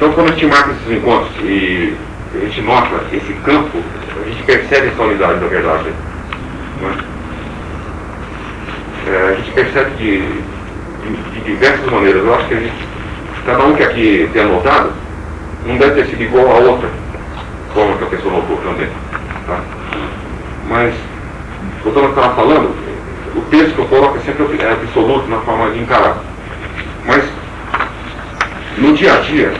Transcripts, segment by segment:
Então, quando a gente marca esses encontros e a gente nota esse campo, a gente percebe essa unidade da verdade. Né? É, a gente percebe de, de, de, diversas maneiras. Eu acho que a gente, cada um que aqui tem anotado, não deve ter sido igual a outra forma que a pessoa notou também. Tá? Mas, voltando ao que eu estava falando, o texto que eu coloco é sempre absoluto na forma de encarar. Mas, no dia a dia,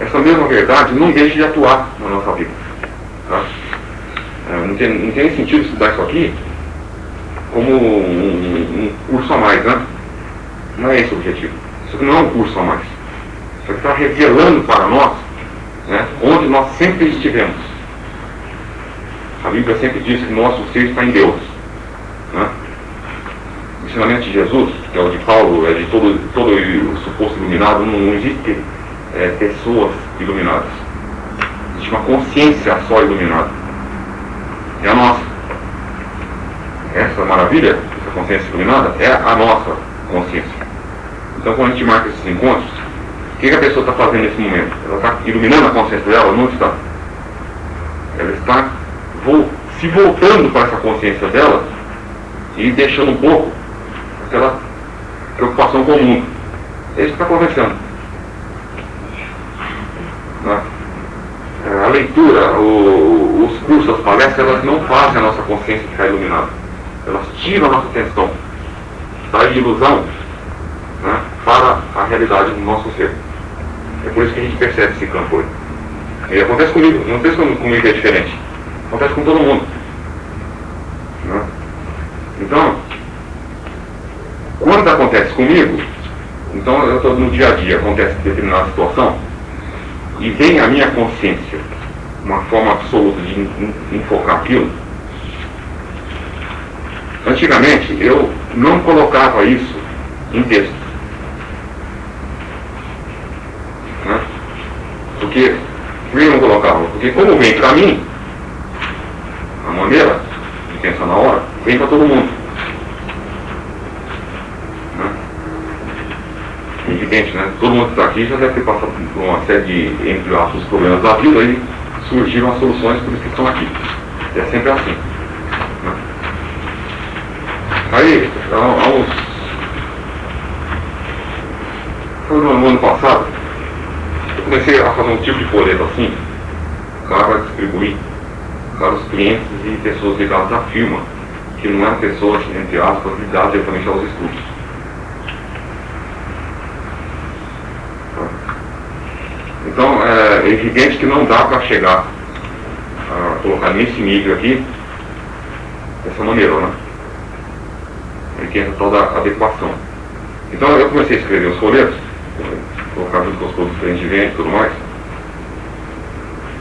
essa mesma verdade não deixa de atuar na nossa vida. Tá? É, não, tem, não tem sentido estudar isso aqui como um, um, curso a mais, né? Não é esse o objetivo. Isso aqui não é um curso a mais. Isso aqui está revelando para nós né, onde nós sempre estivemos. A Bíblia sempre diz que nosso ser está em Deus. Né? O ensinamento de Jesus, que é o de Paulo, é de todo, todo o suposto iluminado, não existe é, pessoas iluminadas. Existe uma consciência só iluminada. É a nossa. Essa maravilha, essa consciência iluminada, é a nossa consciência. Então, quando a gente marca esses encontros, o que, que a pessoa está fazendo nesse momento? Ela está iluminando a consciência dela? Não está. Ela está se voltando para essa consciência dela e deixando um pouco aquela preocupação com o mundo. É isso que está acontecendo. Né? É, a leitura, o, os cursos, as palestras, elas não fazem a nossa consciência ficar iluminada. Elas tiram a nossa atenção da ilusão né, para a realidade do nosso ser. É por isso que a gente percebe esse campo hoje. E acontece comigo, não se comigo é diferente. Acontece com todo mundo. Né? Então, quando acontece comigo, então eu estou no dia a dia, acontece determinada situação, e vem a minha consciência, uma forma absoluta de enfocar aquilo, antigamente eu não colocava isso em texto. Né? Porque, por que eu não colocava? Porque como vem para mim, a maneira de pensar na hora, vem para todo mundo. evidente, né? Todo mundo que está aqui já deve ter passado por uma série de, entre aspas, problemas da vida e surgiram as soluções por isso que estão aqui. É sempre assim. Né? Aí, há uns. Foi no ano passado, eu comecei a fazer um tipo de folheto assim, para distribuir para os clientes e pessoas ligadas à firma, que não eram pessoas, entre aspas, ligadas diretamente aos estudos. Então, é evidente que não dá para chegar a colocar nesse nível aqui dessa maneira, né? Aí que entra toda a adequação. Então, eu comecei a escrever os folhetos, colocar junto com os produtos de venda e tudo mais.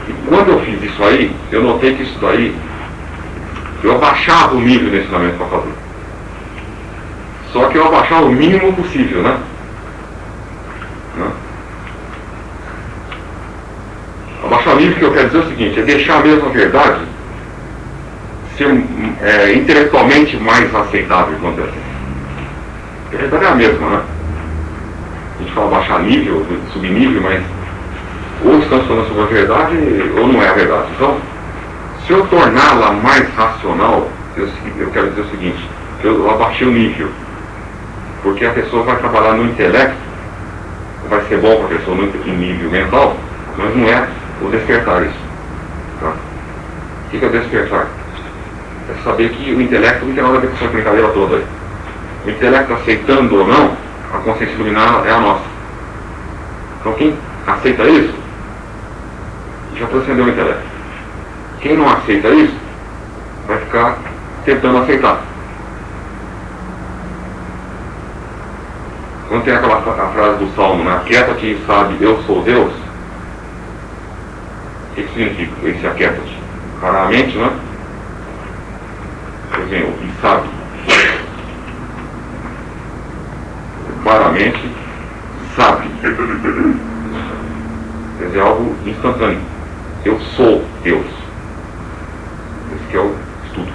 E quando eu fiz isso aí, eu notei que isso daí, eu abaixava o nível de ensinamento para fazer. Só que eu abaixava o mínimo possível, né? Livre que eu quero dizer o seguinte, é deixar a mesma verdade ser é, intelectualmente mais aceitável, vamos dizer assim. A verdade é a mesma, né? A gente fala baixar nível, subir nível, mas ou estamos falando sobre a verdade ou não é a verdade. Então, se eu torná-la mais racional, eu, eu quero dizer o seguinte, eu abaixei o nível. Porque a pessoa vai trabalhar no intelecto, vai ser bom para a pessoa no nível mental, mas não é o despertar isso. Tá? O que é despertar? É saber que o intelecto não tem nada a ver com essa brincadeira toda aí. O intelecto aceitando ou não, a consciência iluminada é a nossa. Então quem aceita isso, já transcendeu o intelecto. Quem não aceita isso, vai ficar tentando aceitar. Quando tem aquela frase do Salmo, né? Aquieta-te e sabe, eu sou Deus, o que significa esse aquieta-te? Para a mente, não é? Por exemplo, e sabe. Para a mente, sabe. Quer dizer, algo instantâneo. Eu sou Deus. Esse que é o estudo.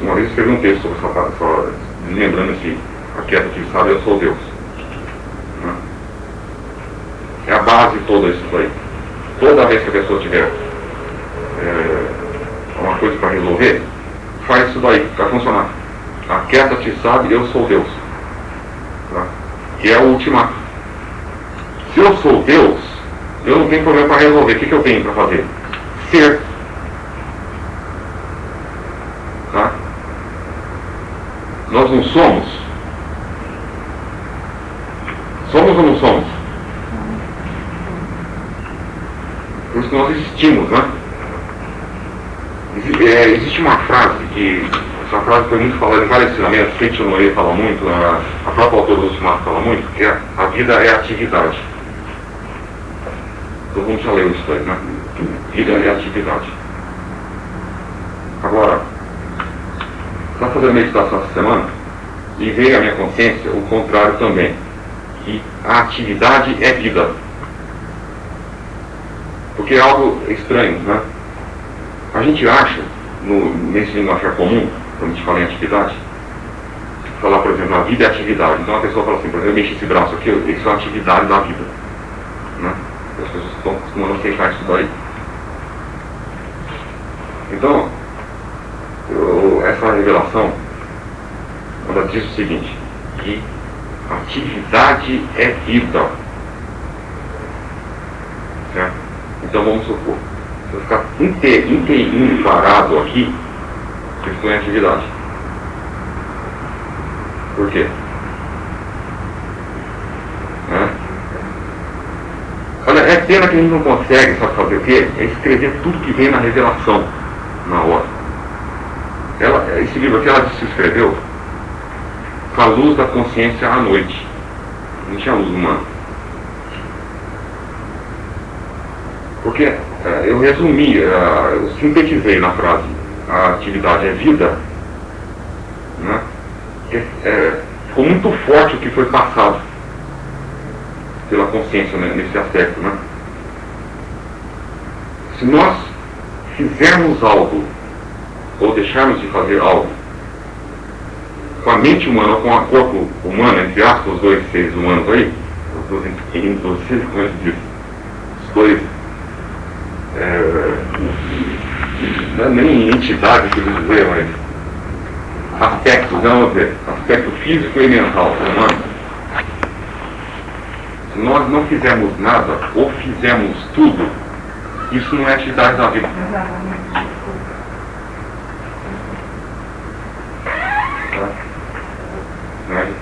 Uma vez eu escrevi um texto sobre essa, só lembrando esse aquieta-te e sabe, eu sou Deus. Toda isso daí. Toda vez que a pessoa tiver é, uma coisa para resolver, faz isso daí, para funcionar. Aquieta-te, sabe, eu sou Deus. Tá? Que é o ultimato. Se eu sou Deus, eu não tenho problema para resolver. O que, que eu tenho para fazer? Ser. Tá? Nós não somos. Somos ou não somos? Nós existimos, né? É, existe uma frase que essa frase foi muito falada em vários ensinamentos, Kate Honoré fala muito, a, a própria autora do Ultimato fala muito, que é, a vida é atividade. Todo mundo já leu isso aí, né? Vida é atividade. Agora, está fazendo meditação essa semana e veio à minha consciência o contrário também, que a atividade é vida. Porque é algo estranho, né? A gente acha, no, nesse linguajar comum, quando a gente fala em atividade, falar, por exemplo, a vida é atividade. Então a pessoa fala assim, por exemplo, eu mexo esse braço aqui, isso é uma atividade da vida. Né? As pessoas estão acostumando a aceitar isso daí. Então, eu, essa revelação, ela diz o seguinte, que atividade é vida. Então vamos supor, se eu ficar inteirinho parado aqui, eu estou em atividade. Por quê? Olha, é pena que a gente não consegue, sabe fazer o quê? É escrever tudo que vem na revelação na hora. Ela, esse livro aqui ela se escreveu com a luz da consciência à noite. Não tinha luz humana. Porque é, eu resumi, é, eu sintetizei na frase, a atividade é vida, né? É, ficou muito forte o que foi passado pela consciência né, nesse aspecto. Né? Se nós fizermos algo, ou deixarmos de fazer algo, com a mente humana ou com o corpo humano, entre aspas, os dois seres humanos aí, os dois os humanos os dois, é, não é nem entidade que eles dizer, mas aspectos, vamos dizer, aspecto físico e mental humano se nós não fizermos nada ou fizermos tudo, isso não é atividade da vida. Né?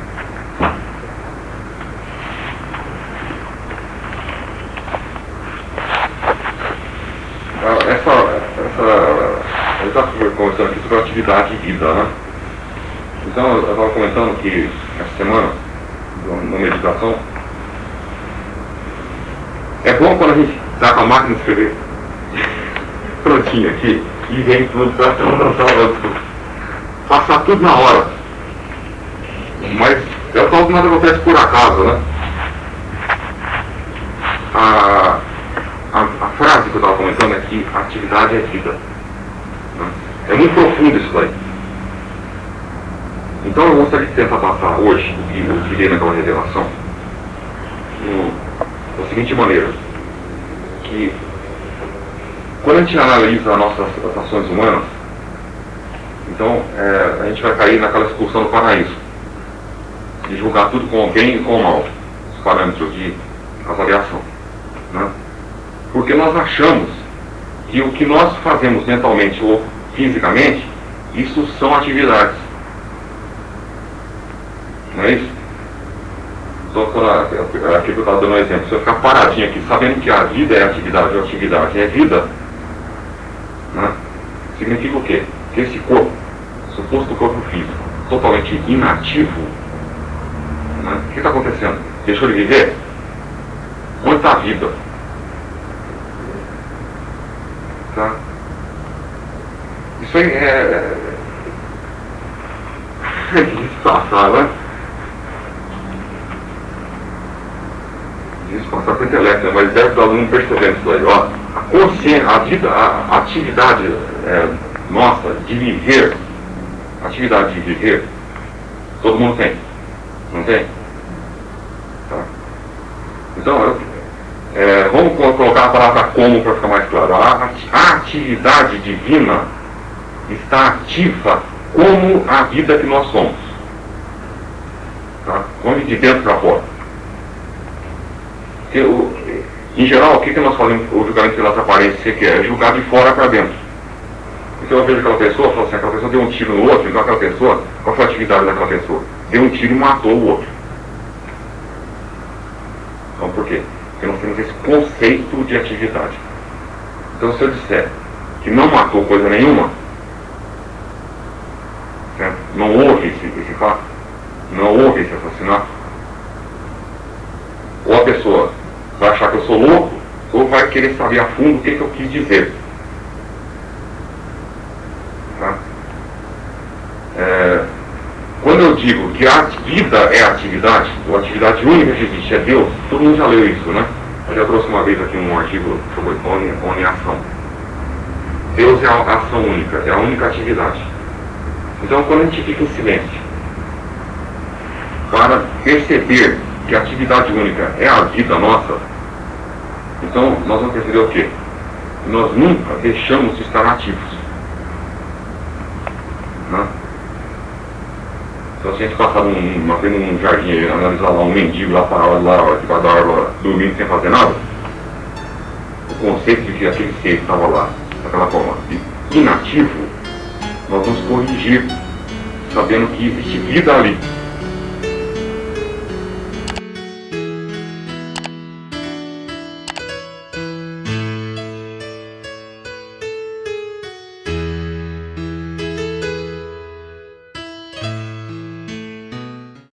Essa, essa, eu estava conversando aqui sobre atividade de vida, né? Então, eu estava comentando que essa semana, na meditação, é bom quando a gente dá com a máquina de escrever prontinho aqui e vem tudo para passar tudo na hora. Mas eu falo que nada acontece por acaso, né? A, a, a frase que eu estava comentando é que atividade é vida. É muito profundo isso daí. Então eu gostaria de tentar passar hoje o que eu tirei naquela revelação da seguinte maneira, que quando a gente analisa as nossas ações humanas, então é, a gente vai cair naquela expulsão do paraíso, de julgar tudo com bem e com mal, os parâmetros de avaliação. Né? Porque nós achamos que o que nós fazemos mentalmente ou fisicamente, isso são atividades. Não é isso? Só aqui que eu estava dando um exemplo, se eu ficar paradinho aqui, sabendo que a vida é atividade, a atividade é vida, né? significa o quê? Que esse corpo, suposto corpo físico, totalmente inativo, né? o que está acontecendo? Deixou de viver? Onde está a vida? Aí é. É, é disfarçar, né? passar para o intelecto, né? mas deve o aluno percebendo isso aí. Ó, a consciência, a, vida, a atividade é, nossa de viver, atividade de viver, todo mundo tem. Não tem? Tá? Então, eu, é, vamos colocar a palavra como para ficar mais claro. A, a atividade divina está ativa como a vida que nós somos. Tá? Vamos de dentro para fora. Eu, em geral, o que, que nós fazemos o julgamento pelas aparências que é? Julgar de fora para dentro. Então eu vejo aquela pessoa, falo assim, aquela pessoa deu um tiro no outro, então aquela pessoa, qual foi a atividade daquela pessoa? Deu um tiro e matou o outro. Então por quê? Porque nós temos esse conceito de atividade. Então se eu disser que não matou coisa nenhuma? Não houve esse, esse fato, não houve esse assassinato, ou a pessoa vai achar que eu sou louco, ou vai querer saber a fundo o que, que eu quis dizer. Tá? É, quando eu digo que a vida é atividade, ou atividade única que existe é Deus, todo mundo já leu isso, né? Eu já trouxe uma vez aqui um artigo sobre ação. Deus é a ação única, é a única atividade. Então, quando a gente fica em silêncio, para perceber que a atividade única é a vida nossa, então nós vamos perceber o quê? Nós nunca deixamos de estar ativos. Né? Então se a gente passar num, num num jardim analisar lá um mendigo lá parado lá, debaixo da árvore, dormindo sem fazer nada, o conceito de que aquele ser estava lá, daquela forma, inativo, nós vamos corrigir, sabendo que existe vida ali.